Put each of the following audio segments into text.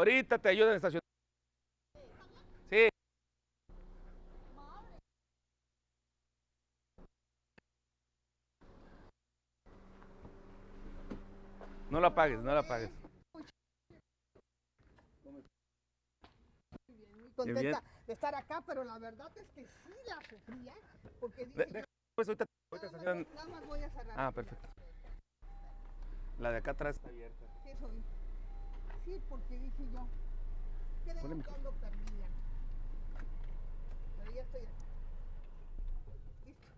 Ahorita te ayudan a estacionar. Sí. No la apagues, no la apagues. Muy contenta de estar acá, pero la verdad es que sí la sufría. Porque De- dije, deja, pues ahorita, ahorita nada, estacionan- más, nada más voy a cerrar. Ah, perfecto. La de acá atrás está abierta. Sí, soy. Porque dije yo, creo que ando perdida. Pero ya estoy aquí. Listo.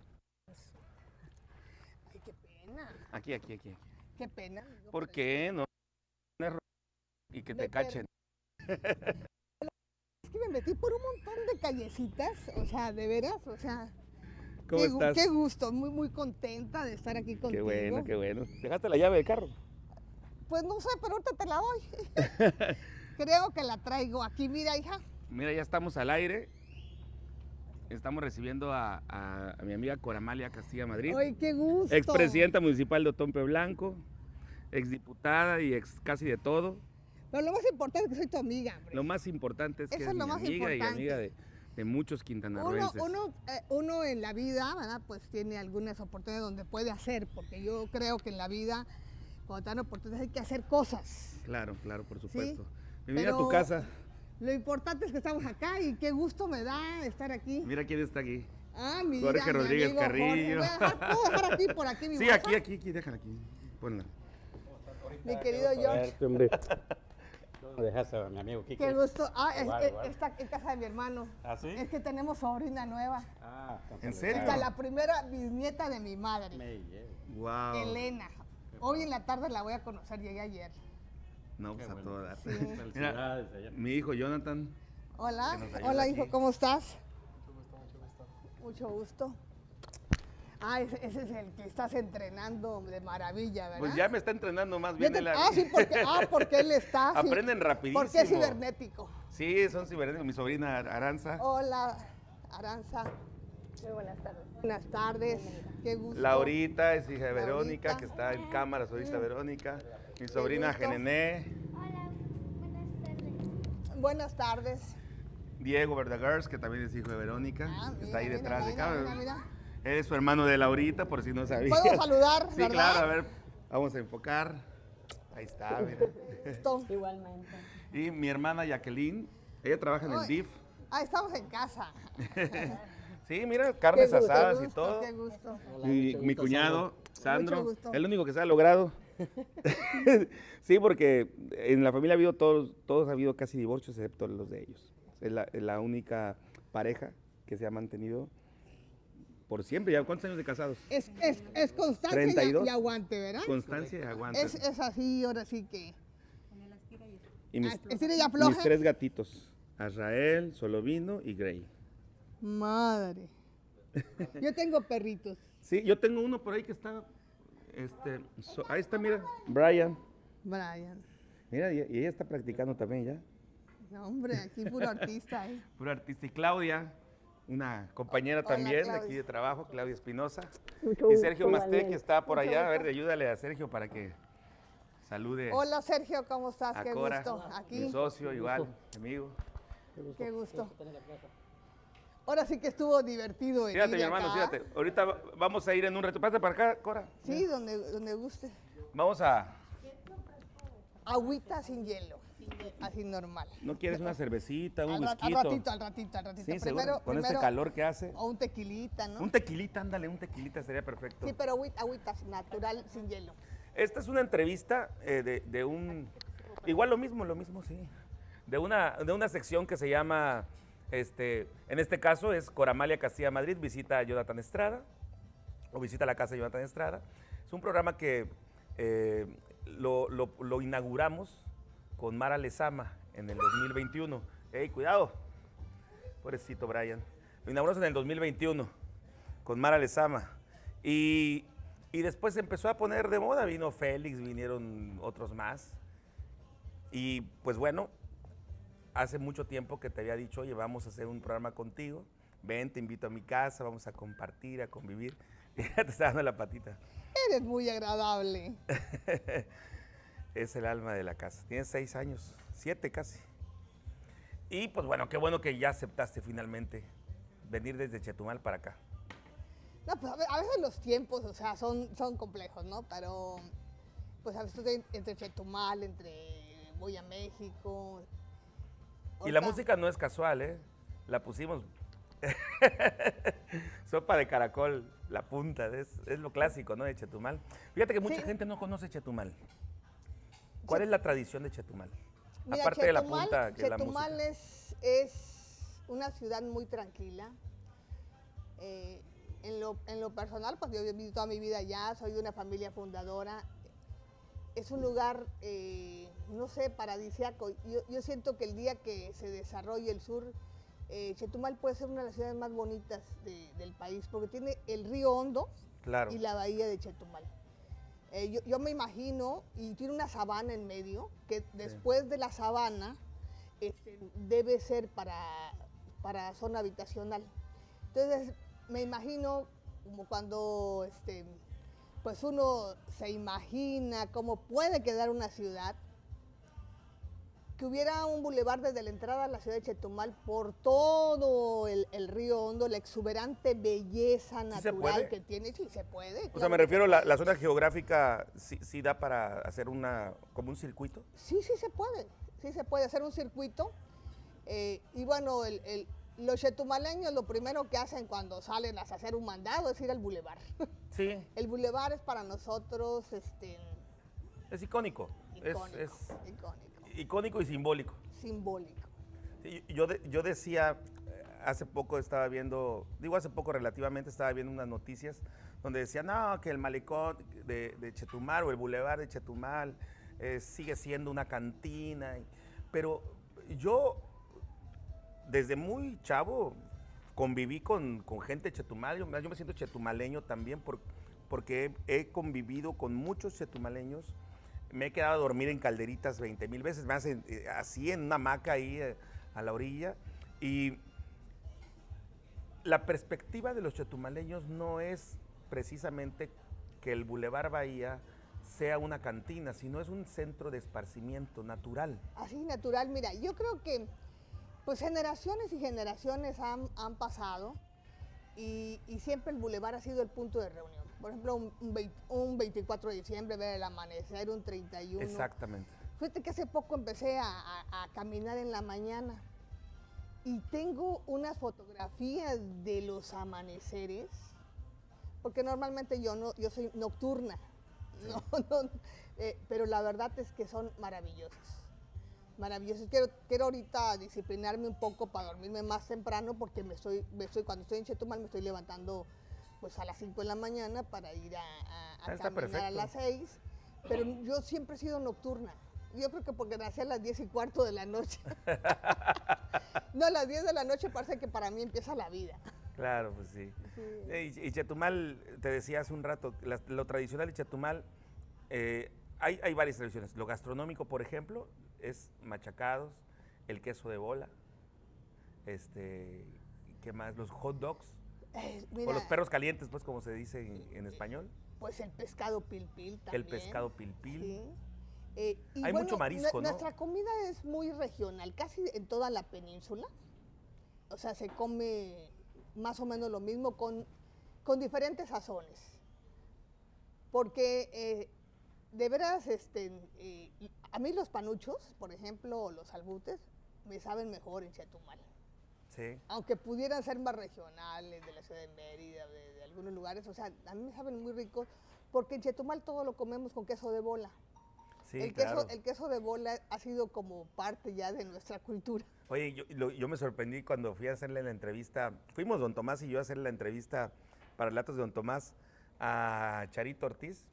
Ay, qué pena, Aquí, aquí, aquí. aquí. qué pena. amigo, ¿Por qué no? Y que te cachen. Es que me metí por un montón de callecitas, o sea, de veras, o sea, ¿Cómo qué, estás? qué gusto, muy, muy contenta de estar aquí Qué contigo. bueno, qué bueno. ¿Dejaste la llave del carro? Pues no sé, pero ahorita te la doy. Creo que la traigo aquí, mira, hija. Mira, ya estamos al aire. Estamos recibiendo a, a- a mi amiga Coramalia Castilla Madrid, Ay, qué gusto. expresidenta municipal de Otompe Blanco, exdiputada y ex casi de todo. Pero lo más importante es que soy tu amiga, hombre. Lo más importante es que Eso es lo mi más amiga y amiga de, de muchos Uno, quintanarroenses. uno, eh, uno en la vida, ¿verdad? Pues tiene algunas oportunidades donde puede hacer, porque yo creo que en la vida, cuando te dan oportunidades, hay que hacer cosas. Claro, claro, por supuesto. Bienvenida a tu casa. Lo importante es que estamos acá y qué gusto me da estar aquí. Mira quién está aquí. Ah, mira, Jorge mi Rodríguez Jorge. Carrillo. Voy a dejar- ¿Puedo dejar aquí por aquí mi Sí, bolsa? aquí, aquí, aquí, déjala aquí. Ponla. Mi querido George. Hombre. ¿Dónde dejaste a mi amigo Kike? Qué gusto. Ah, es- Igual, es- igual. está en casa de mi hermano. ¿Ah, sí? Es que tenemos sobrina nueva. Ah, ¿En serio? Es la primera bisnieta de mi madre, Me llevo. Wow. Elena. Hoy en la tarde la voy a conocer, llegué ayer. No, pues Qué a bueno. todo dar. Mi hijo Jonathan. Hola, hola aquí. hijo, ¿cómo estás? Mucho gusto. Ah, ese, ese es el que estás entrenando de maravilla, ¿verdad? Pues ya me está entrenando más bien. te- a ah, sí, porque, ah, porque él está. sí. Aprenden rapidísimo. Porque es cibernético. Sí, son cibernéticos. Mi sobrina Aranza. Hola, Aranza. Muy buenas tardes. Buenas tardes. Qué gusto. Laurita es hija de Verónica, Laurita. que está en cámara, ahorita Verónica. Mi sobrina. Genené. Hola, buenas tardes. Buenas tardes. Diego Verdagers, que también es hijo de Verónica. Ah, que está ahí detrás mira, de cámara. mira, mira. Él es su hermano de Laurita, por si no sabía. Puedo saludar, Sí, ¿verdad? claro, a ver, vamos a enfocar. Ahí está, mira. Igualmente. Y mi hermana Jacqueline, ella trabaja en el. DIF. Ah, estamos en casa. Sí, mira, carnes gusto, asadas y todo. Qué gusto. Mi, mi cuñado, Sandro, el único que se ha logrado. sí, porque en la familia ha habido todos, todos ha habido casi divorcios, excepto los de ellos. Es la, es la única pareja que se ha mantenido por siempre. ¿Ya cuántos años de casados? Es, es, es constancia y- 32. y aguante, ¿verdad? Constancia y aguante. Es, es así, ahora sí que. y mis, y mis tres gatitos, Azrael, Solovino y Grey. Madre. Yo tengo perritos. Sí, yo tengo uno por ahí que está, este, so- ahí está, mira, Brian. Brian. Mira, y, y ella está practicando también ya. No, hombre, aquí puro artista, ¿eh? Pura artista. Y Claudia, una compañera Hola, también de Claudia. aquí de trabajo, Claudia Espinosa. Mucho Y Sergio gusto, Masté, que está por allá. A ver, ayúdale a Sergio para que salude Hola, Sergio, ¿cómo estás? a Qué Cora, gusto. mi Aquí, socio, igual, mi amigo. qué gusto. Ahora sí que estuvo divertido. venir Fíjate, mi hermano, acá. fíjate. Ahorita va- vamos a ir en un reto. Pásate para acá, Cora. Sí, donde, donde guste. Vamos a. Agüita sin hielo. Así normal. ¿No quieres una cervecita, un Al, whisky? ratito, al ratito, al ratito. Sí, primero, Con este calor que hace. O un tequilita, ¿no? Un tequilita, ándale, un tequilita sería perfecto. Sí, pero agüita, agüita natural sin hielo. Esta es una entrevista eh, de, de un... Igual lo mismo, lo mismo, sí. De una, de una sección que se llama, este, en este caso es Coramalia Castilla Madrid, visita a Jonathan Estrada, o visita la casa de Jonathan Estrada. Es un programa que eh, lo, inauguramos con Mara Lezama en el 2021. ¡Ey, cuidado! Pobrecito Brian. Lo inauguramos en el 2021 con Mara Lezama. Y, y después empezó a poner de moda. Vino Félix, vinieron otros más. Y pues bueno, hace mucho tiempo que te había dicho, oye, vamos a hacer un programa contigo. Ven, te invito a mi casa, vamos a compartir, a convivir. Y ya te está dando la patita. Eres muy agradable. es el alma de la casa. Tienes seis años, siete casi. Y pues bueno, qué bueno que ya aceptaste finalmente venir desde Chetumal para acá. No, pues a ve- a veces los tiempos, o sea, son, son complejos, ¿no? Pero, pues a veces entre Chetumal, entre voy a México. Y la música no es casual, ¿eh? La pusimos. Sopa de caracol, la punta, es, es lo clásico, ¿no? De Chetumal. Fíjate que mucha Sí. gente no conoce Chetumal. ¿Cuál es la tradición de Chetumal? Mira, Aparte de la punta, que la Chetumal música. es, es una ciudad muy tranquila. Eh, en, lo, en lo personal, pues yo he vivido toda mi vida allá, soy de una familia fundadora. Es un lugar, eh, no sé, paradisiaco. Yo, yo siento que el día que se desarrolle el sur, eh, Chetumal puede ser una de las ciudades más bonitas de- del país, porque tiene el río Hondo, Claro. y la bahía de Chetumal. Eh, yo, yo me imagino, y tiene una sabana en medio, que después de la sabana este, debe ser para, para zona habitacional. Entonces, me imagino como cuando este, pues uno se imagina cómo puede quedar una ciudad, que hubiera un bulevar desde la entrada a la ciudad de Chetumal por todo el, el río Hondo, la exuberante belleza natural que tiene, sí se puede. O sea, me refiero, la, la zona geográfica sí, sí da para hacer una, como un circuito. Sí, sí se puede, sí se puede hacer un circuito. eh, y bueno, el- el- los chetumaleños lo primero que hacen cuando salen a hacer un mandado es ir al bulevar. Sí, el bulevar es para nosotros este, es icónico. Icónico, Es, icónico, icónico y simbólico. simbólico. Sí, Yo, de- yo decía, eh, hace poco estaba viendo, digo hace poco relativamente, estaba viendo unas noticias donde decían, no, que el malecón de, de Chetumal o el bulevar de Chetumal eh, sigue siendo una cantina. y- pero yo, desde muy chavo, conviví con, con gente Chetumal. Yo, me siento chetumaleño también por- porque he, convivido con muchos chetumaleños. Me he quedado a dormir en calderitas 20 mil veces, más en- eh, así en una hamaca ahí eh, a la orilla. Y la perspectiva de los chetumaleños no es precisamente que el Boulevard Bahía sea una cantina, sino es un centro de esparcimiento natural. Así natural, mira, yo creo que pues generaciones y generaciones han, han pasado y, y siempre el bulevar ha sido el punto de reunión. Por ejemplo, un, un vei- un 24 de diciembre, ver el amanecer, un 31. Exactamente. Fíjate que hace poco empecé a, a- a caminar en la mañana y tengo unas fotografías de los amaneceres, porque normalmente yo no, yo soy nocturna, no, no, eh, pero la verdad es que son maravillosos, maravillosos. Quiero, quiero ahorita disciplinarme un poco para dormirme más temprano, porque me estoy, me estoy, cuando estoy en Chetumal me estoy levantando pues a las 5 de la mañana para ir a, a- a caminar a perfecto. las 6, pero yo siempre he sido nocturna. Yo creo que porque nací a las 10 y cuarto de la noche. no, a las 10 de la noche parece que para mí empieza la vida. Claro, pues sí. Eh, Y, y Chetumal, te decía hace un rato, las- lo tradicional de Chetumal, eh, hay, hay varias tradiciones. Lo gastronómico, por ejemplo, es machacados, el queso de bola, este, ¿qué más? Los hot dogs, Eh, o los perros calientes, pues como se dice en, en español. Pues el pescado pilpil también. El pescado pilpil. Sí. Eh, y Hay mucho marisco, ¿no? Nuestra comida es muy regional, casi en toda la península. O sea, se come más o menos lo mismo con, con diferentes sazones. Porque eh, de veras, este, a mí los panuchos, por ejemplo, o los albutes, me saben mejor en Chetumal. Sí. Aunque pudieran ser más regionales, de la ciudad de Mérida, de, de algunos lugares, o sea, a mí me saben muy ricos, porque en Chetumal todo lo comemos con queso de bola. Sí, el, claro. queso, el queso de bola ha sido como parte ya de nuestra cultura. Oye, yo, lo- yo me sorprendí cuando fui a hacerle la entrevista, fuimos don Tomás y yo a hacerle la entrevista para Relatos de don Tomás a Charito Ortiz,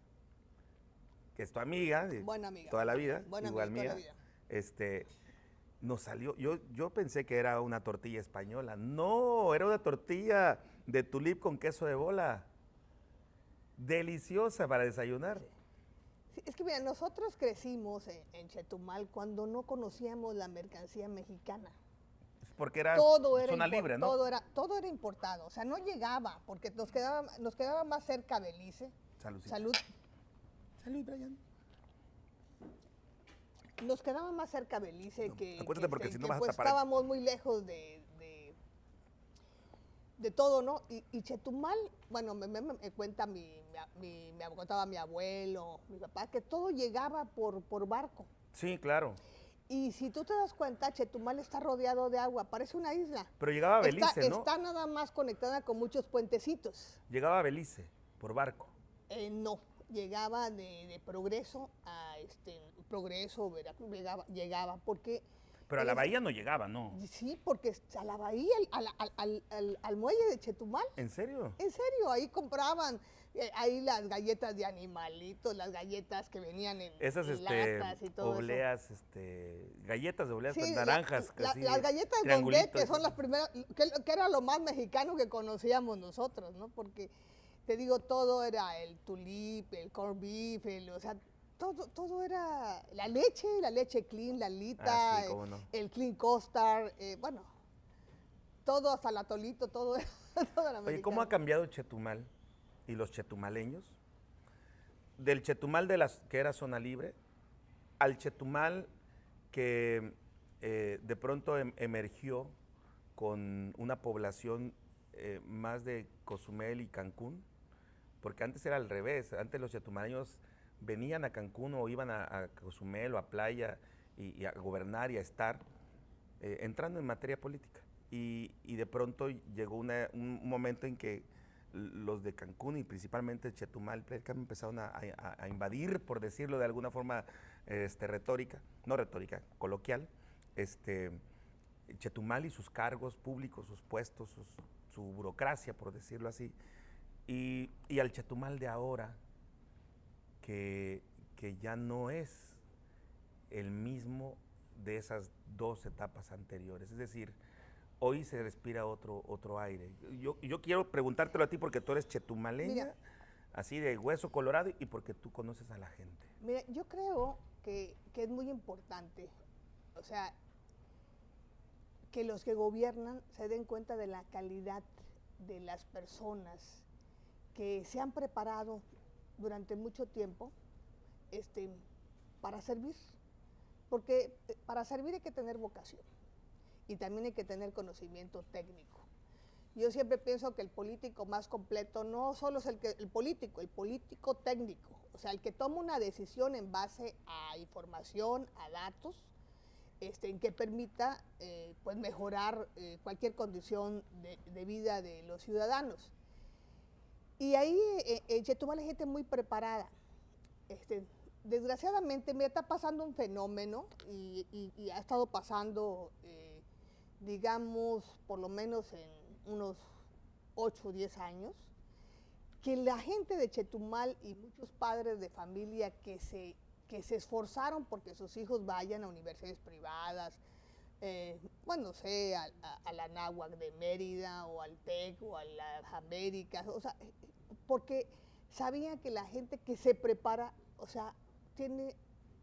que es tu amiga de Buena amiga. toda la vida, Buena igual amiga mía. toda la vida. Este, nos salió, yo, yo pensé que era una tortilla española, no, era una tortilla de tulip con queso de bola, deliciosa para desayunar. Sí, es que mira, nosotros crecimos en, en Chetumal cuando no conocíamos la mercancía mexicana. Porque era todo era zona libre, ¿no? Todo era, todo era importado, o sea, no llegaba, porque nos quedaba, nos quedaba más cerca Belice. Saludcita. Salud. Salud, Brian. nos quedaba más cerca Belice que, acuérdate que, porque si no que, vas a pues estábamos muy lejos de, de, de todo, ¿no? Y, y Chetumal, bueno, me, me- me cuenta mi, mi, me contaba mi abuelo, mi papá, que todo llegaba por, por barco. Sí, claro. Y si tú te das cuenta, Chetumal está rodeado de agua, parece una isla. Pero llegaba a Está- Belice, ¿no? está nada más conectada con muchos puentecitos. Llegaba a Belice por barco. Eh, no, llegaba de, de Progreso a este, Progreso, Veracruz, llegaba, llegaba porque... Pero a la bahía no llegaba, ¿no? Sí, porque a la bahía, al, al- al- muelle de Chetumal, ¿En serio? en serio, ahí compraban eh, ahí las galletas de animalitos, las galletas que venían en Esas este, latas y todo eso. obleas, este, galletas de obleas Sí, pues, naranjas. la- así, las galletas triangulitos. que son las primeras, que, que era lo más mexicano que conocíamos nosotros, ¿no? Porque, te digo, todo era el tulip, el corn beef, el- o sea, todo, todo era la leche, la leche clean, la lita, Ah, sí, cómo no. el clean costar, eh, bueno, todo hasta el atolito, todo, era- todo era Oye, ¿cómo ha cambiado Chetumal y los chetumaleños? Del Chetumal de las, que era zona libre al Chetumal que eh, de pronto em- emergió con una población eh, más de Cozumel y Cancún, porque antes era al revés, antes los chetumaleños venían a Cancún o iban a, a Cozumel o a Playa y, y a gobernar y a estar, eh, entrando en materia política. Y, y de pronto llegó una- un momento en que los de Cancún y principalmente Chetumal Playa, empezaron a, a- a invadir, por decirlo de alguna forma este, retórica, no retórica, coloquial, este, Chetumal y sus cargos públicos, sus puestos, sus- su burocracia, por decirlo así, y, y al Chetumal de ahora, que, que ya no es el mismo de esas dos etapas anteriores. Es decir, hoy se respira otro, otro aire. Yo, yo quiero preguntártelo a ti porque tú eres chetumaleña, Mira. así de hueso colorado, y porque tú conoces a la gente. Mira, yo creo que, que es muy importante, o sea, que los que gobiernan se den cuenta de la calidad de las personas que se han preparado durante mucho tiempo este, para servir. Porque eh, para servir hay que tener vocación y también hay que tener conocimiento técnico. Yo siempre pienso que el político más completo no solo es el, que, el político, el político técnico, o sea, el que toma una decisión en base a información, a datos, este, en que permita eh, pues mejorar eh, cualquier condición de, de vida de los ciudadanos. Y ahí eh, Chetumal hay gente muy preparada. Este, desgraciadamente, me está pasando un fenómeno y, y- y ha estado pasando, eh, digamos, por lo menos en unos 8 o 10 años, que la gente de Chetumal y muchos padres de familia que se, que se esforzaron porque sus hijos vayan a universidades privadas, eh, bueno, no sé, a, a- a la Náhuac de Mérida o al TEC o a las Américas, o sea, porque sabían que la gente que se prepara, o sea, tiene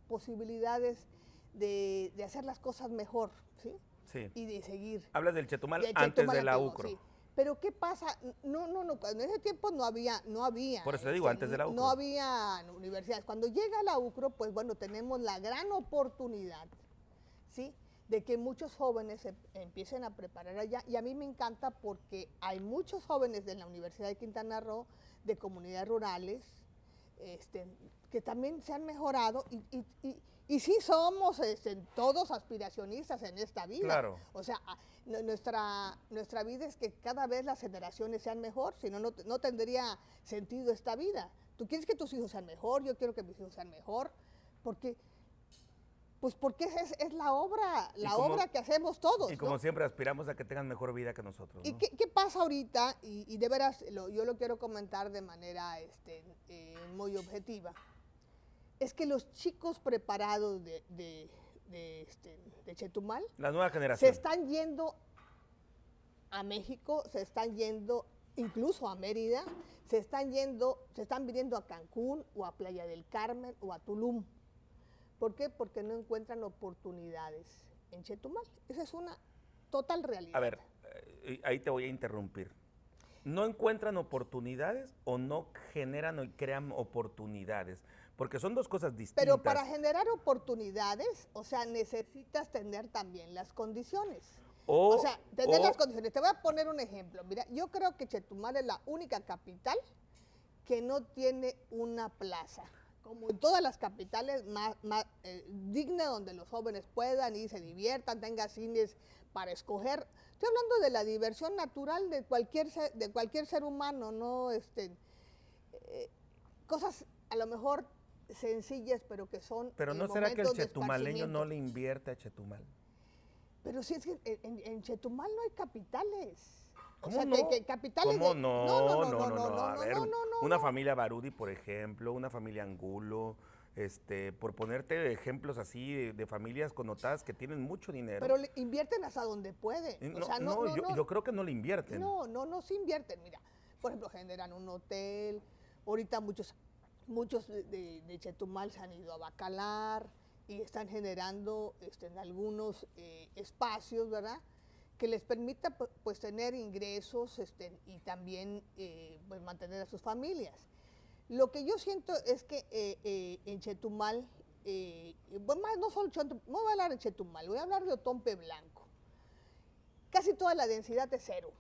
posibilidades de, de hacer las cosas mejor, ¿sí? Sí. Y de seguir. Hablas del Chetumal De antes Chetumal de la UCRO. sí. Pero ¿qué pasa? No, no, no, en ese tiempo no había, no había. Por eso te digo, antes de la no- UCRO. No había universidades. Cuando llega la UCRO, pues bueno, tenemos la gran oportunidad, ¿sí? De que muchos jóvenes se empiecen a preparar allá. Y a mí me encanta porque hay muchos jóvenes de la Universidad de Quintana Roo, de comunidades rurales, este, que también se han mejorado y, y, y- y sí somos este, todos aspiracionistas en esta vida. Claro. O sea, a- nu- nuestra, nuestra vida es que cada vez las generaciones sean mejor, si no, no tendría sentido esta vida. Tú quieres que tus hijos sean mejor, yo quiero que mis hijos sean mejor, porque, pues porque es, es la obra, la como- obra que hacemos todos. Y como ¿no? siempre aspiramos a que tengan mejor vida que nosotros. ¿Y qué, qué pasa ahorita? Y, y de veras, lo- yo lo quiero comentar de manera este, eh, muy objetiva. Es que los chicos preparados de, de, de, este, de Chetumal La nueva se generación. están yendo a México, se están yendo incluso a Mérida, se están yendo, se están viniendo a Cancún o a Playa del Carmen o a Tulum. ¿Por qué? Porque no encuentran oportunidades en Chetumal. Esa es una total realidad. A ver, eh, ahí te voy a interrumpir. ¿No encuentran oportunidades o no generan o crean oportunidades? porque son dos cosas distintas. Pero para generar oportunidades, o sea, necesitas tener también las condiciones. O, sea, tener las condiciones. Te voy a poner un ejemplo. Mira, yo creo que Chetumal es la única capital que no tiene una plaza. Como en todas las capitales, más, más eh, digna donde los jóvenes puedan y se diviertan, tenga cines para escoger. Estoy hablando de la diversión natural de cualquier ser, de cualquier ser humano, no este, eh, cosas a lo mejor sencillas, pero que son. Pero no será que el chetumaleño no le invierte a Chetumal. Pero si es que en, Chetumal no hay capitales. ¿Cómo no? capitales ¿Cómo no? No, no, no, no, A ver, una familia Barudi, por ejemplo, una familia Angulo, este, por ponerte ejemplos así de, familias connotadas que tienen mucho dinero. Pero le invierten hasta donde pueden. No, yo, yo, creo que no le invierten. No, no, no se invierten. Mira, por ejemplo, generan un hotel. Ahorita muchos, muchos de, Chetumal se han ido a Bacalar y están generando este, en algunos eh, espacios, ¿verdad? Que les permita pues tener ingresos este, y también eh, pues, mantener a sus familias. Lo que yo siento es que eh, en Chetumal, bueno, no solo Chetumal, no voy a hablar de Chetumal, voy a hablar de Otompe Blanco. Casi toda la densidad es cero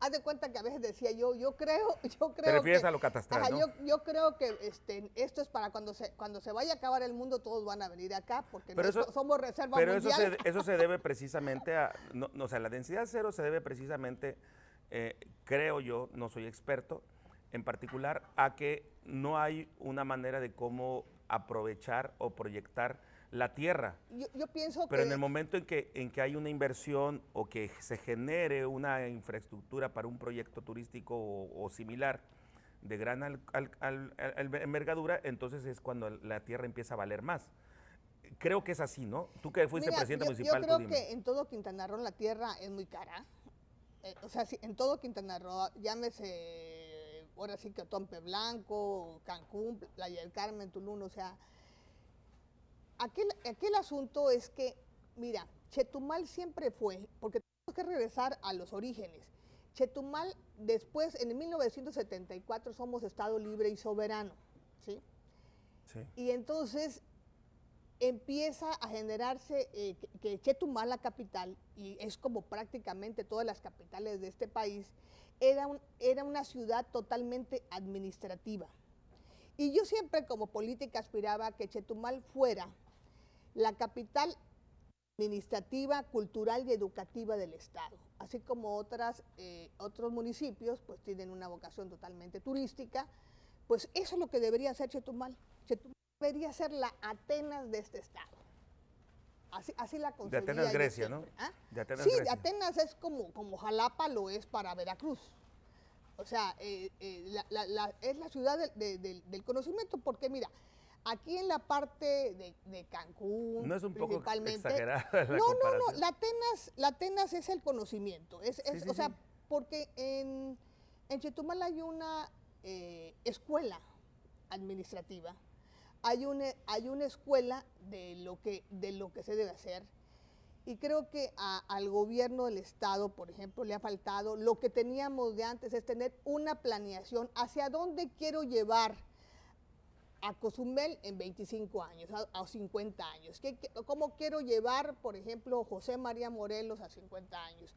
haz de cuenta que a veces decía yo, yo creo, yo creo. Te refieres a lo catastral, ¿no? yo, creo que este, esto es para cuando se, cuando se vaya a acabar el mundo, todos van a venir acá, porque somos reserva pero Pero eso se, eso se debe precisamente a, no, o sea, la densidad cero se debe precisamente, eh, creo yo, no soy experto, en particular a que no hay una manera de cómo aprovechar o proyectar la tierra. Yo, pienso Pero en el momento en que, en que hay una inversión o que se genere una infraestructura para un proyecto turístico o, similar de gran envergadura, entonces es cuando la tierra empieza a valer más. Creo que es así, ¿no? Tú que fuiste presidente municipal. Yo creo que en todo Quintana Roo la tierra es muy cara. Eh, o sea, en todo Quintana Roo, llámese, ahora sí que Tompe Blanco, Cancún, Playa del Carmen, Tulum, o sea, aquel, aquel asunto es que, mira, Chetumal siempre fue, porque tenemos que regresar a los orígenes. Chetumal, después, en 1974, somos Estado libre y soberano, ¿sí? sí. Y entonces empieza a generarse eh, que, Chetumal, la capital, y es como prácticamente todas las capitales de este país, era, era una ciudad totalmente administrativa. Y yo siempre como política aspiraba a que Chetumal fuera la capital administrativa, cultural y educativa del Estado, así como otras, eh, otros municipios pues tienen una vocación totalmente turística, pues eso es lo que debería ser Chetumal. Chetumal debería ser la Atenas de este Estado. Así, así la De Atenas, Grecia, ¿no? ¿ah? De Atenas, sí, Atenas es como, como Jalapa lo es para Veracruz. O sea, eh, eh, es la ciudad del conocimiento porque, mira, Aquí en la parte de, Cancún, no es un poco. Exagerada la no, no, no. La Atenas, la Atenas es el conocimiento. Es, o sea, porque en, en, Chetumal hay una eh, escuela administrativa, hay una, hay una escuela de lo que de lo que se debe hacer. Y creo que al gobierno del Estado, por ejemplo, le ha faltado, lo que teníamos de antes es tener una planeación hacia dónde quiero llevar a Cozumel en 25 años, a, 50 años. ¿Qué, cómo quiero llevar, por ejemplo, José María Morelos a 50 años?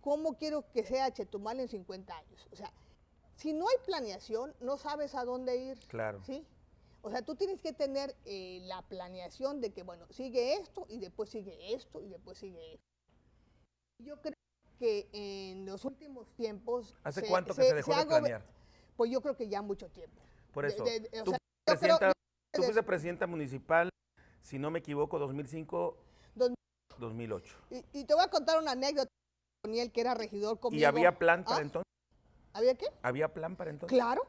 ¿Cómo quiero que sea Chetumal en 50 años? O sea, si no hay planeación, no sabes a dónde ir. Claro. ¿sí? O sea, tú tienes que tener eh, la planeación de que, bueno, sigue esto y después sigue esto y después sigue esto. Yo creo que en los últimos tiempos... ¿Hace cuánto que se dejó de planear? Pues yo creo que ya mucho tiempo. Por eso, presidenta, tú fuiste presidenta municipal, si no me equivoco, 2005, 2008. Y, te voy a contar una anécdota con él, que era regidor conmigo. ¿Y había plan para ¿Ah? entonces? ¿Había qué? ¿Había plan para entonces? Claro.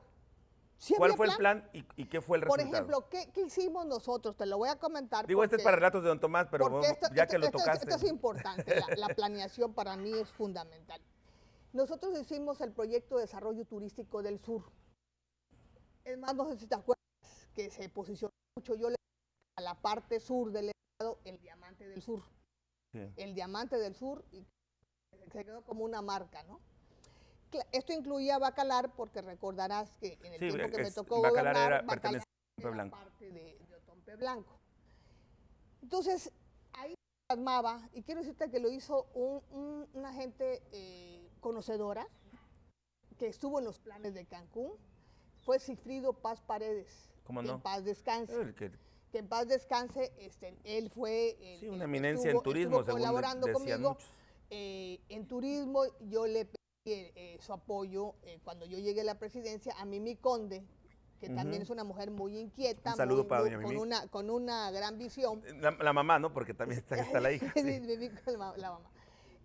¿Cuál fue el plan y, qué fue el resultado? Por ejemplo, ¿qué, hicimos nosotros? Te lo voy a comentar. Digo, este es para relatos de don Tomás, pero ya que lo tocaste. Esto es importante, la, la planeación para mí es fundamental. Nosotros hicimos el proyecto de desarrollo turístico del sur. Es más, no sé si te acuerdas que se posicionó mucho, yo le a la parte sur del estado el diamante del sur. El diamante del sur y se quedó como una marca, ¿no? Esto incluía Bacalar porque recordarás que en el tiempo que me tocó Bacalar, era, Otompe era Blanco. parte de, de Otompe Blanco. Entonces, ahí se plasmaba, y quiero decirte que lo hizo un- un- una gente eh, conocedora, que estuvo en los planes de Cancún, fue Sigfrido Paz Paredes. ¿Cómo que no? en paz descanse. El que- Que en paz descanse, este, él fue... el- sí, una eminencia estuvo- en turismo, según colaborando conmigo. Eh, en turismo yo le pedí eh, eh, su apoyo eh, cuando yo llegué a la presidencia a Mimi Conde, que también es una mujer muy inquieta, Un saludo muy- para doña con, Mimi. una, con una gran visión. La, la mamá, ¿no? Porque también está, está la hija. Sí. Mimi con la, ma- la mamá.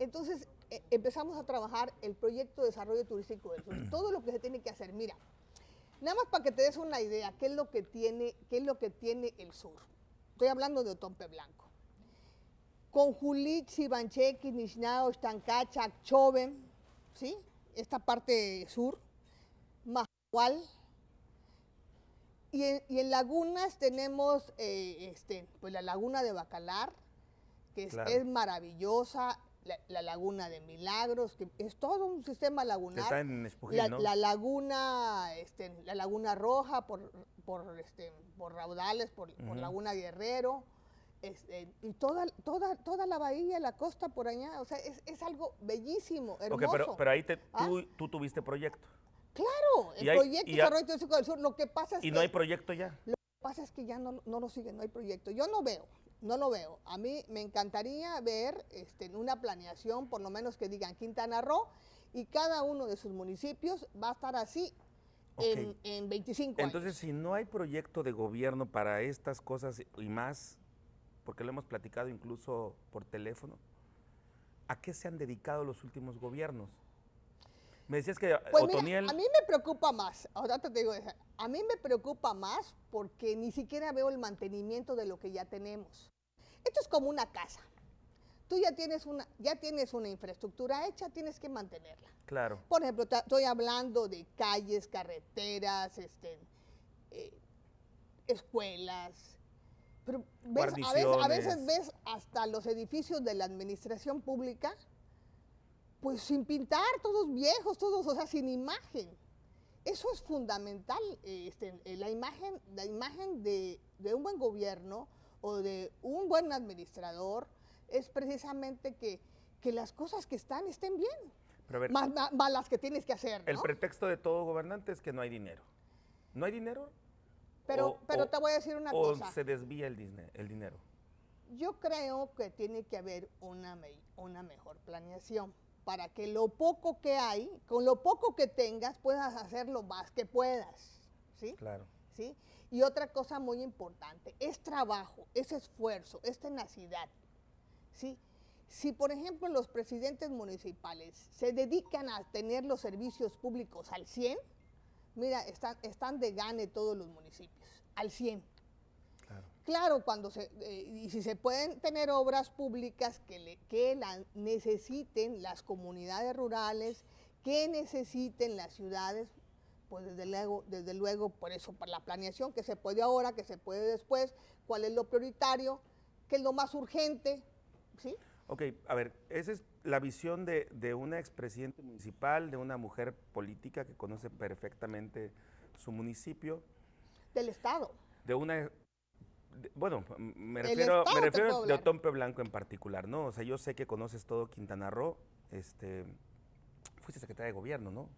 Entonces eh, empezamos a trabajar el proyecto de desarrollo turístico del sur. Todo lo que se tiene que hacer. Mira, nada más para que te des una idea, qué es lo que tiene, qué es lo que tiene el sur. Estoy hablando de Otompe Blanco. Con Julich, Sibancheki, Nishnao, Estancacha, Choven, ¿sí? Esta parte sur, Mahual. Y en, y en lagunas tenemos eh, este, pues la laguna de Bacalar, que es, Claro. es maravillosa, la, la laguna de Milagros, que es todo un sistema lagunar. está en Espujil, La, ¿no? la laguna, este, la laguna roja por, por, este, por raudales, por. Laguna Guerrero, este, y toda, toda, toda la bahía, la costa por allá, o sea, es, es algo bellísimo, hermoso. pero, pero ahí te, ¿Ah? tú, tú tuviste proyecto. claro, el hay- proyecto desarrollo turístico del sur, lo que pasa es Y que, no hay proyecto ya. lo que pasa es que ya no, no lo siguen, no hay proyecto. Yo no veo, no lo veo. A mí me encantaría ver este, una planeación, por lo menos que digan Quintana Roo, y cada uno de sus municipios va a estar así en, en 25 Entonces, años. si no hay proyecto de gobierno para estas cosas y más, porque lo hemos platicado incluso por teléfono, ¿a qué se han dedicado los últimos gobiernos? Me decías que Pues mira, a mí me preocupa más, ahora te digo, a mí me preocupa más porque ni siquiera veo el mantenimiento de lo que ya tenemos. Esto es como una casa. Tú ya tienes una, ya tienes una infraestructura hecha, tienes que mantenerla. Claro. Por ejemplo, estoy hablando de calles, carreteras, este, eh, escuelas. Pero ves, a, veces, a veces ves hasta los edificios de la administración pública, pues sin pintar, todos viejos, todos, o sea, sin imagen. Eso es fundamental, este, la imagen, la imagen de, de un buen gobierno o de un buen administrador es precisamente que, que las cosas que están estén bien Pero a ver, más, más- más las que tienes que hacer, el pretexto de todo gobernante es que no hay dinero. ¿No hay dinero? Pero, o- pero o- te voy a decir una ¿O cosa. se desvía el, el dinero? Yo creo que tiene que haber una, una mejor planeación para que lo poco que hay, con lo poco que tengas, puedas hacer lo más que puedas, ¿sí? Claro. ¿sí? Y otra cosa muy importante, es trabajo, es esfuerzo, es tenacidad, ¿sí? Si, por ejemplo, los presidentes municipales se dedican a tener los servicios públicos al 100, mira, están, están de gane todos los municipios, al 100. Claro. Cuando se, eh, y si se pueden tener obras públicas que, le, que la necesiten las comunidades rurales, que necesiten las ciudades, pues desde luego, desde luego, por eso, por la planeación que se puede ahora, que se puede después, cuál es lo prioritario, qué es lo más urgente, ¿sí? Ok, a ver, esa es la visión de, de una expresidente municipal, de una mujer política que conoce perfectamente su municipio, Del Estado. de una... de- bueno, me refiero, me refiero de. Otompe Blanco en particular, ¿no? O sea, yo sé que conoces todo Quintana Roo, este, fuiste secretaria de gobierno, ¿no?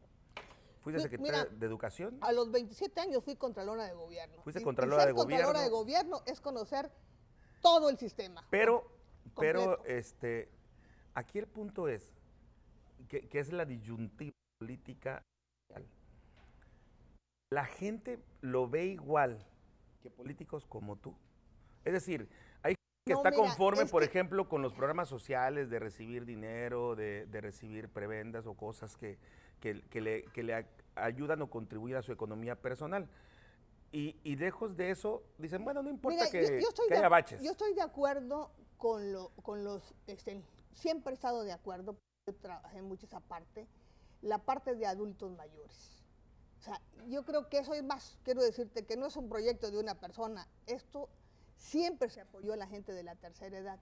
Fuiste Fui- secretaria mira, de educación. A los 27 años fui contralora de gobierno. Fuiste Y- y contralora ser de contralora de gobierno. gobierno es conocer todo el sistema. Pero, pero, este, aquí el punto es que, que es la disyuntiva política. La gente lo ve igual que políticos como tú. Es decir, hay gente que No, está mira, conforme, es por que- ejemplo, con los programas sociales de recibir dinero, de, de recibir prebendas o cosas que, que- que le, que le ayudan o contribuyen a su economía personal. Y, y lejos de eso, dicen, bueno, no importa Mira, que, yo, yo de, haya baches. yo estoy de acuerdo con, lo, con los, este, siempre he estado de acuerdo, yo trabajé mucho esa parte, la parte de adultos mayores. O sea, yo creo que eso es más, quiero decirte que no es un proyecto de una persona, esto siempre se apoyó a la gente de la tercera edad,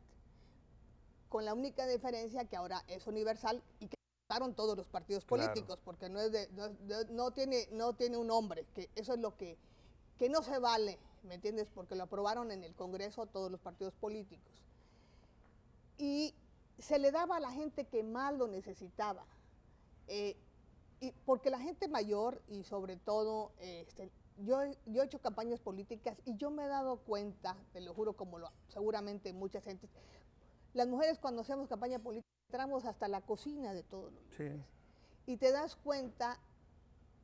con la única diferencia que ahora es universal y que votaron todos los partidos Claro. políticos, porque no, es de, no, es de- no tiene, no tiene un nombre, que eso es lo que, que no se vale, ¿me entiendes? Porque lo aprobaron en el Congreso todos los partidos políticos. Y se le daba a la gente que más lo necesitaba. Eh, y porque la gente mayor y sobre todo, este, yo, he- yo he hecho campañas políticas y yo me he dado cuenta, te lo juro como lo, seguramente mucha gente, las mujeres cuando hacemos campaña política entramos hasta la cocina de todos los Sí. y te das cuenta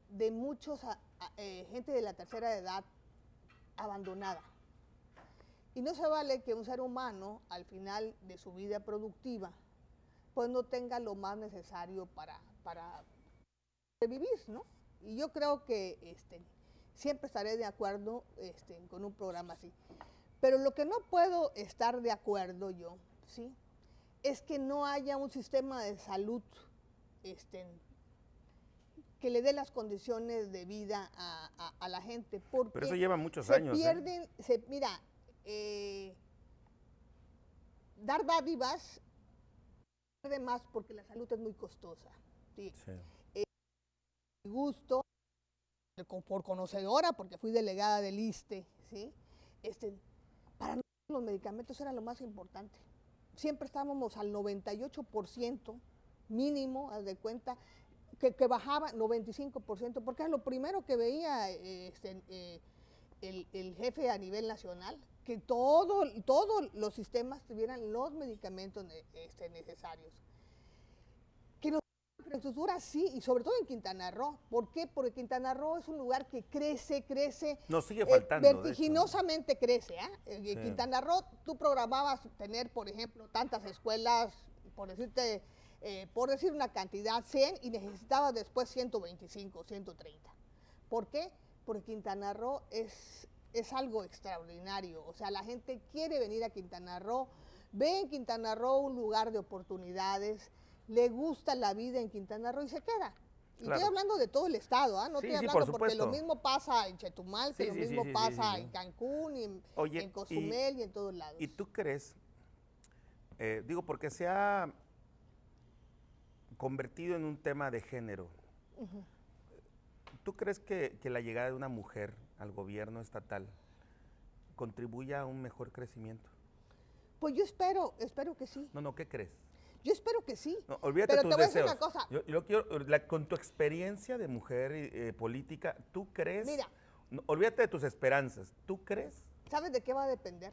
de muchos a- a- eh, gente de la tercera edad abandonada. Y no se vale que un ser humano al final de su vida productiva pues no tenga lo más necesario para, para vivir, ¿no? Y yo creo que este, siempre estaré de acuerdo este, con un programa así. Pero lo que no puedo estar de acuerdo yo, ¿sí? Es que no haya un sistema de salud este, que le dé las condiciones de vida a, a- a la gente. Porque Pero eso lleva muchos se años. ¿eh? pierden, se, mira, eh, dar dádivas pierde más porque la salud es muy costosa. ¿sí? Sí. Gusto, por conocedora, porque fui delegada del ISTE, ¿sí? Este, para nosotros los medicamentos era lo más importante. Siempre estábamos al 98% mínimo, haz de cuenta, que, bajaba 95%, porque era lo primero que veía este, eh, el, el jefe a nivel nacional, que todo, todos los sistemas tuvieran los medicamentos este, necesarios. Infraestructura sí, y sobre todo en Quintana Roo. ¿Por qué? Porque Quintana Roo es un lugar que crece, crece. Nos sigue eh, faltando. vertiginosamente crece. ¿ah? En Sí. Quintana Roo, tú programabas tener, por ejemplo, tantas escuelas, por decirte, eh, por decir una cantidad, 100, y necesitabas después 125, 130. ¿Por qué? Porque Quintana Roo es, es algo extraordinario. O sea, la gente quiere venir a Quintana Roo, ve en Quintana Roo un lugar de oportunidades, le gusta la vida en Quintana Roo y se queda. Y Claro. estoy hablando de todo el estado, ¿ah? no Sí, estoy sí, por hablando porque lo mismo pasa en Chetumal, que Sí, lo mismo pasa en Cancún y en, Oye, en y- Cozumel y, en todos lados. ¿Y tú crees, eh, digo, porque se ha convertido en un tema de género, ¿tú crees que, que la llegada de una mujer al gobierno estatal contribuya a un mejor crecimiento? Pues yo espero, espero que sí. No, no, ¿qué crees? Yo espero que sí. No, olvídate Pero tus te voy a decir deseos. una cosa. Yo, yo quiero, la- con tu experiencia de mujer eh, política, ¿tú crees? Mira. No, olvídate de tus esperanzas. ¿Tú crees? ¿Sabes de qué va a depender?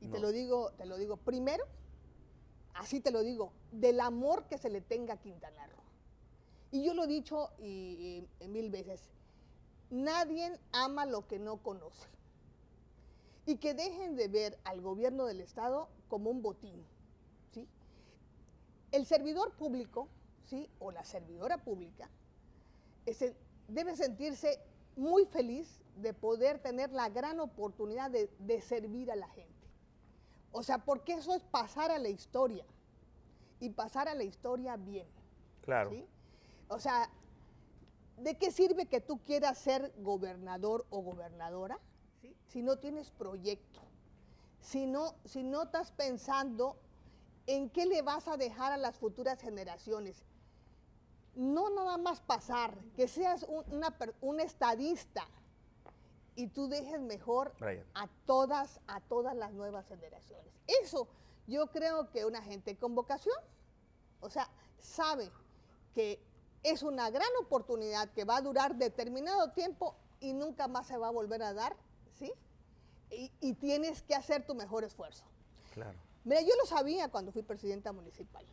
Y te lo digo, te lo digo primero, así te lo digo, del amor que se le tenga a Quintana Roo. Y yo lo he dicho y, y- mil veces, nadie ama lo que no conoce. Y que dejen de ver al gobierno del Estado como un botín. El servidor público, ¿sí? o la servidora pública, ese- debe sentirse muy feliz de poder tener la gran oportunidad de, de servir a la gente. O sea, porque eso es pasar a la historia y pasar a la historia bien. Claro. ¿sí? O sea, ¿de qué sirve que tú quieras ser gobernador o gobernadora ¿sí? si no tienes proyecto? Si no, si no estás pensando en qué le vas a dejar a las futuras generaciones. No nada más pasar, que seas un, una per- un estadista y tú dejes mejor Brian. a todas, a todas las nuevas generaciones. Eso yo creo que una gente con vocación, o sea, sabe que es una gran oportunidad que va a durar determinado tiempo y nunca más se va a volver a dar, ¿sí? Y, y tienes que hacer tu mejor esfuerzo. Claro. Mira, yo lo sabía cuando fui presidenta municipal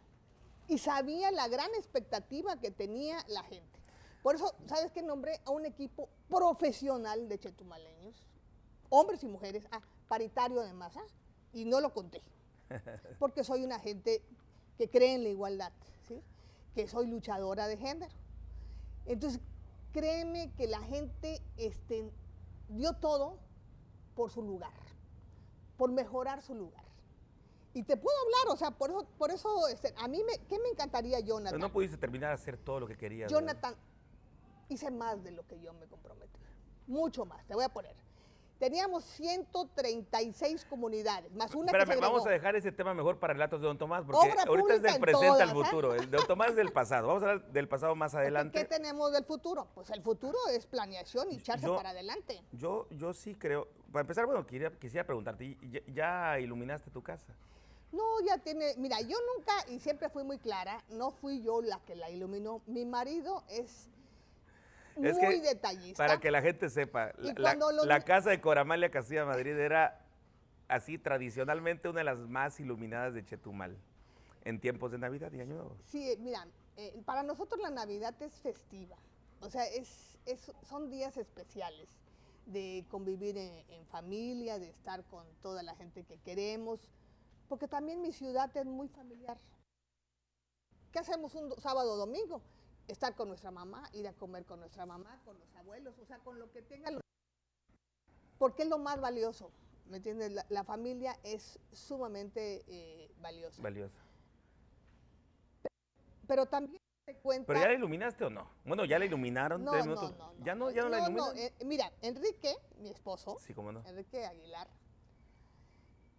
y sabía la gran expectativa que tenía la gente. Por eso, ¿sabes qué? Nombré a un equipo profesional de chetumaleños, hombres y mujeres, ah, paritario además, ¿ah? y no lo conté, porque soy una gente que cree en la igualdad, ¿sí? que soy luchadora de género. Entonces, créeme que la gente este, dio todo por su lugar, por mejorar su lugar. Y te puedo hablar, o sea, por eso, por eso este, a mí, me, ¿qué me encantaría, Pero Jonathan? no pudiste terminar de hacer todo lo que querías. ¿verdad? Jonathan, hice más de lo que yo me comprometí. Mucho más, te voy a poner. Teníamos 136 comunidades, más una que Espérame, se vamos a dejar ese tema mejor para relatos de Don Tomás, porque Obra ahorita es del en presente todas, al ¿eh? futuro. El de Don Tomás es del pasado. Vamos a hablar del pasado más adelante. ¿Qué tenemos del futuro? Pues el futuro es planeación y echarse Yo- para adelante. Yo, yo sí creo. Para empezar, bueno, quería, quisiera preguntarte, ¿ya, ya iluminaste tu casa? No, ya tiene, mira, yo nunca, y siempre fui muy clara, no fui yo la que la iluminó. Mi marido es muy Es que, detallista. Para que la gente sepa, la, casa de Coramalia Castilla Madrid era así tradicionalmente una de las más iluminadas de Chetumal en tiempos de Navidad y Año Nuevo. Sí, eh, mira, eh, para nosotros la Navidad es festiva. O sea, es, es- son días especiales de convivir en, en familia, de estar con toda la gente que queremos, porque también mi ciudad es muy familiar. ¿Qué hacemos un do- sábado o domingo? Estar con nuestra mamá, ir a comer con nuestra mamá, con los abuelos, o sea, con lo que tengan. los- Porque es lo más valioso, ¿me entiendes? La, la familia es sumamente eh, valiosa. Valiosa. Pero también te cuenta... ¿Pero ya la iluminaste o no? Bueno, ya la iluminaron. No, no, no, no, ¿Ya no? ¿Ya no, la iluminan? eh, mira, Enrique, mi esposo, Sí, cómo no. Enrique Aguilar,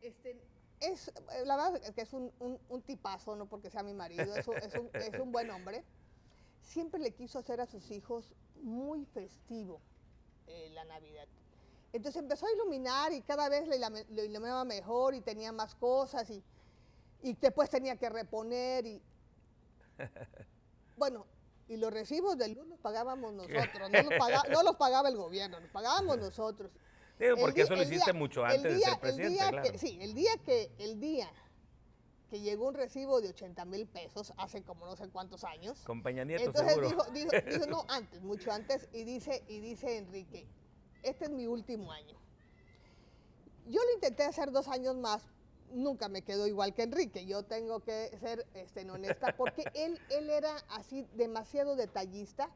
este, es, eh, la verdad es que es un, un- un tipazo, no porque sea mi marido, es un, es un- es un buen hombre. Siempre le quiso hacer a sus hijos muy festivo eh, la Navidad. Entonces empezó a iluminar y cada vez lo iluminaba mejor y tenía más cosas y, y después tenía que reponer y... Bueno, y los recibos de luz los pagábamos nosotros, no los, paga- no los pagaba el gobierno, los pagábamos nosotros. Digo, porque día- eso lo hiciste día- mucho antes de día- ser el presidente, día claro. que- sí, el día que, el día que llegó un recibo de 80 mil pesos, hace como no sé cuántos años, Con Peña Nieto, entonces seguro. dijo, dijo, dijo, no, antes, mucho antes, y dice, y dice Enrique, este es mi último año. Yo lo intenté hacer dos años más, nunca me quedó igual que Enrique, yo tengo que ser este, honesta, porque él, él era así demasiado detallista,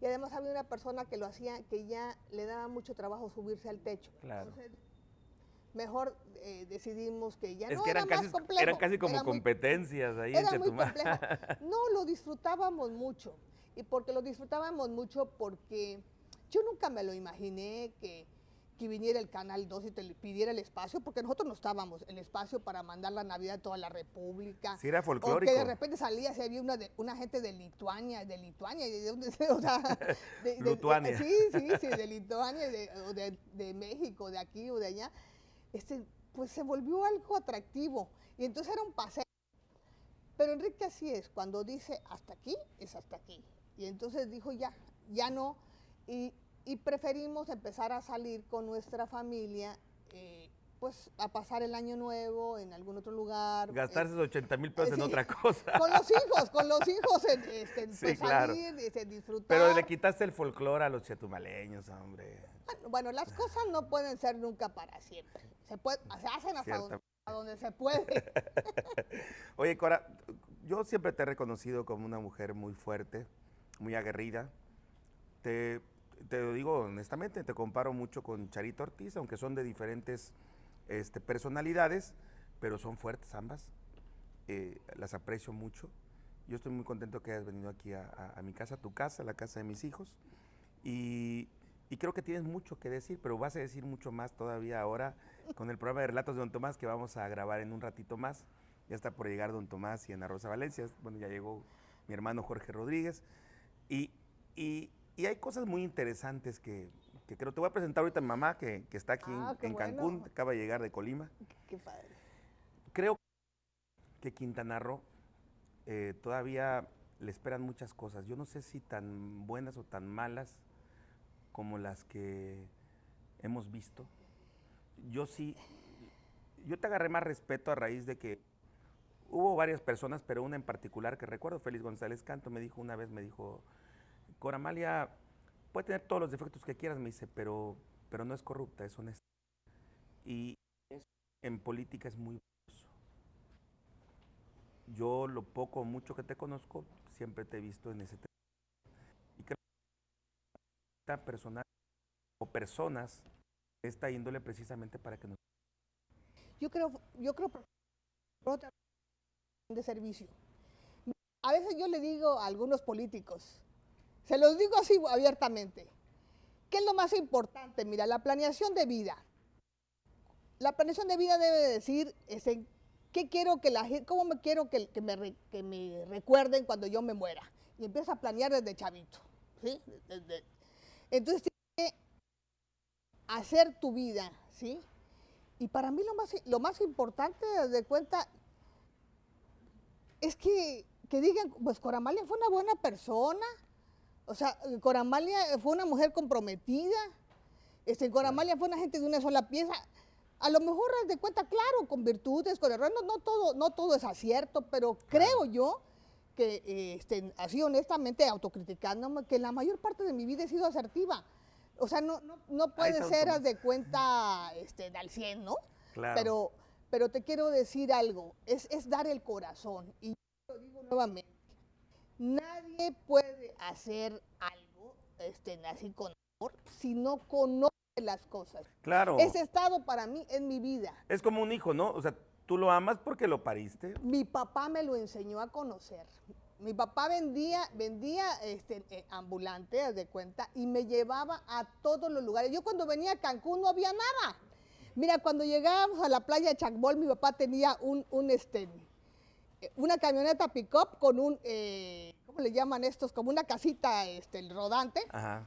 y además había una persona que lo hacía, que ya le daba mucho trabajo subirse al techo. Claro. Entonces, mejor eh, decidimos que ya es no que eran era casi, más complejo. eran casi como era muy competencias ahí en muy complejo. No, lo disfrutábamos mucho. Y porque lo disfrutábamos mucho porque yo nunca me lo imaginé que, que viniera el Canal 2 y te pidiera el espacio, porque nosotros no estábamos, el espacio para mandar la Navidad a toda la República. Sí, era O que folclórico. de repente salía, se había una, de- una gente de Lituania, de Lituania, de dónde se- o sea, de, de- sí, sí, sí, de Lituania, de, o de México, de aquí o de allá. Este, pues se volvió algo atractivo. Y entonces era un paseo. Pero Enrique así es, cuando dice hasta aquí, es hasta aquí. Y entonces dijo ya, ya no. Y, y preferimos empezar a salir con nuestra familia, eh, pues a pasar el año nuevo en algún otro lugar. Gastarse eh, esos 80 mil pesos en sí. otra cosa. con los hijos, con los hijos, en, este, en, Sí, pues, claro. salir, este, disfrutar. Pero le quitaste el folclore a los chetumaleños, hombre. Bueno, las cosas no pueden ser nunca para siempre. Se, puede, se hacen hasta donde, donde se puede. Oye, Cora, yo siempre te he reconocido como una mujer muy fuerte, muy aguerrida. Te, te lo digo honestamente, te comparo mucho con Charito Ortiz, aunque son de diferentes este, personalidades, pero son fuertes ambas. Eh, las aprecio mucho. Yo estoy muy contento que hayas venido aquí a, a- a mi casa, a tu casa, a la casa de mis hijos. Y, y creo que tienes mucho que decir, pero vas a decir mucho más todavía ahora con el programa de Relatos de Don Tomás que vamos a grabar en un ratito más. Ya está por llegar Don Tomás y Ana Rosa Valencia. Bueno, ya llegó mi hermano Jorge Rodríguez. Y, y- y hay cosas muy interesantes que, que creo. Te voy a presentar ahorita a mi mamá, que, que está aquí en- Ah, en, Cancún, bueno. acaba de llegar de Colima. Qué padre. Creo que Quintana Roo eh, todavía le esperan muchas cosas. Yo no sé si tan buenas o tan malas como las que hemos visto. Yo sí, yo te agarré más respeto a raíz de que hubo varias personas, pero una en particular que recuerdo, Félix González Canto, me dijo una vez, me dijo, Coramalia puede tener todos los defectos que quieras, me dice, pero, pero no es corrupta, es honesta. Y eso en política es muy valioso. Yo lo poco o mucho que te conozco, siempre te he visto en ese tema. Y creo que esta persona o personas de esta índole precisamente para que nos... Yo creo, yo creo de servicio. A veces yo le digo a algunos políticos, se los digo así abiertamente, ¿qué es lo más importante? Mira, la planeación de vida. La planeación de vida debe decir, este, ¿qué quiero que la cómo me quiero que, me, recuerden cuando yo me muera? Y empieza a planear desde chavito, ¿sí? Entonces, tienes que hacer tu vida, ¿sí? Y para mí lo más, lo más importante, de cuenta, es que, que digan, pues Coramalia fue una buena persona, o sea, Coramalia fue una mujer comprometida, este, Coramalia fue una gente de una sola pieza. A lo mejor haz de cuenta, claro, con virtudes, con errores, no, no todo, no todo es acierto, pero creo yo que, eh, este, así honestamente, autocriticándome, que la mayor parte de mi vida he sido asertiva. O sea, no, no, no puede ser, haz de cuenta, este, al 100, ¿no? Claro. Pero, pero te quiero decir algo, es, es dar el corazón. Y yo lo digo nuevamente, nadie puede hacer algo este, así con amor si no conoce las cosas. Claro. Ese estado para mí es mi vida. Es como un hijo, ¿no? O sea, tú lo amas porque lo pariste. Mi papá me lo enseñó a conocer. Mi papá vendía, vendía este, eh, ambulante, de cuenta, y me llevaba a todos los lugares. Yo cuando venía a Cancún no había nada. Mira, cuando llegábamos a la playa de Chacbol, mi papá tenía un, un, este, una camioneta pick-up con un, eh, ¿cómo le llaman estos? Como una casita este, rodante. Ajá.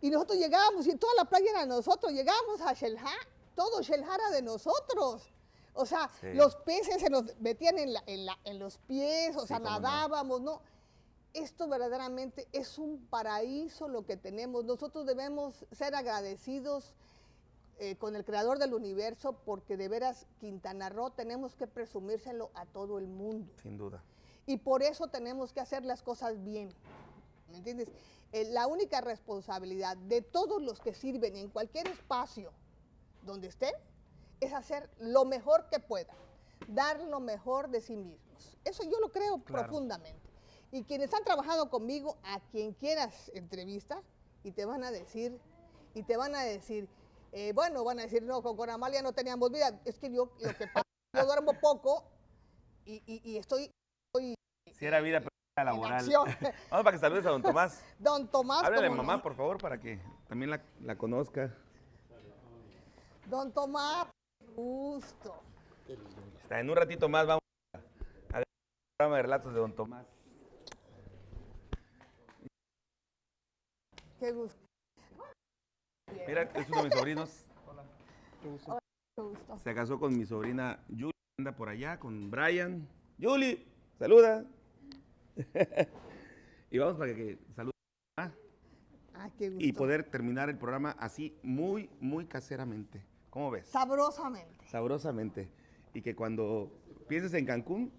Y nosotros llegábamos, y toda la playa era nosotros, llegábamos a Shelha, todo Shelha era de nosotros. O sea, Sí. los peces se nos metían en, la- en la- en los pies, o Sí, sea, cómo no. nadábamos, ¿no? Esto verdaderamente es un paraíso lo que tenemos. Nosotros debemos ser agradecidos eh, con el creador del universo porque de veras Quintana Roo tenemos que presumírselo a todo el mundo. Sin duda. Y por eso tenemos que hacer las cosas bien. ¿Me entiendes? Eh, la única responsabilidad de todos los que sirven en cualquier espacio donde estén es hacer lo mejor que puedan, dar lo mejor de sí mismos. Eso yo lo creo Claro. profundamente. Y quienes han trabajado conmigo, a quien quieras entrevista, y te van a decir, y te van a decir, eh, bueno, van a decir, no, con, con Amalia no teníamos vida. Es que yo, lo que pasa, yo duermo poco y, y- y estoy, estoy Si era vida pero era laboral. Vamos para que saludes a don Tomás. Don Tomás. Háblale a ¿cómo mamá, por favor, para que también la, la conozca. Don Tomás, gusto. Está, en un ratito más vamos a ver el programa de relatos de don Tomás. Qué gusto. Mira, es uno de mis sobrinos. Qué gusto. Se casó con mi sobrina Julie, anda por allá con Brian. Julie, saluda. y vamos para que salude Ah, qué gusto. y poder terminar el programa así muy, muy caseramente. ¿Cómo ves? Sabrosamente. Sabrosamente. Y que cuando pienses en Cancún,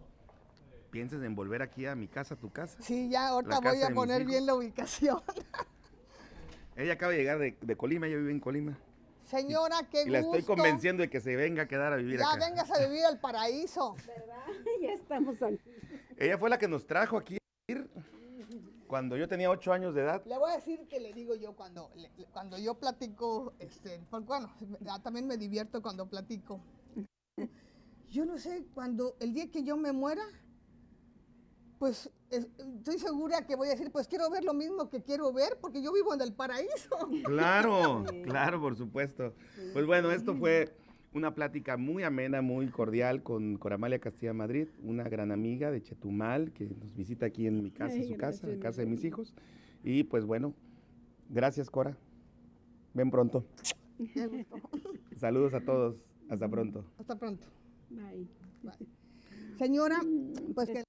pienses en volver aquí a mi casa, a tu casa. Sí, ya ahorita voy a poner bien la ubicación. Ella acaba de llegar de, de Colima, ella vive en Colima. Señora, qué Y la gusto. estoy convenciendo de que se venga a quedar a vivir Ya acá. vengas a vivir al paraíso. ¿Verdad? ya estamos aquí. Ella fue la que nos trajo aquí a vivir cuando yo tenía ocho años de edad. Le voy a decir que le digo yo cuando, le- cuando yo platico, este, porque bueno, ah, también me divierto cuando platico. Yo no sé, cuando el día que yo me muera, pues es- estoy segura que voy a decir, pues quiero ver lo mismo que quiero ver, porque yo vivo en el paraíso. Claro, claro, por supuesto. Pues bueno, esto fue una plática muy amena, muy cordial con Coramalia Castilla Madrid, una gran amiga de Chetumal que nos visita aquí en mi casa, Ay, su casa, en casa de mi mis hijos. Y pues bueno, gracias Cora. Ven pronto. Saludos a todos. Hasta pronto. Hasta pronto. Bye. Bye. Señora, pues que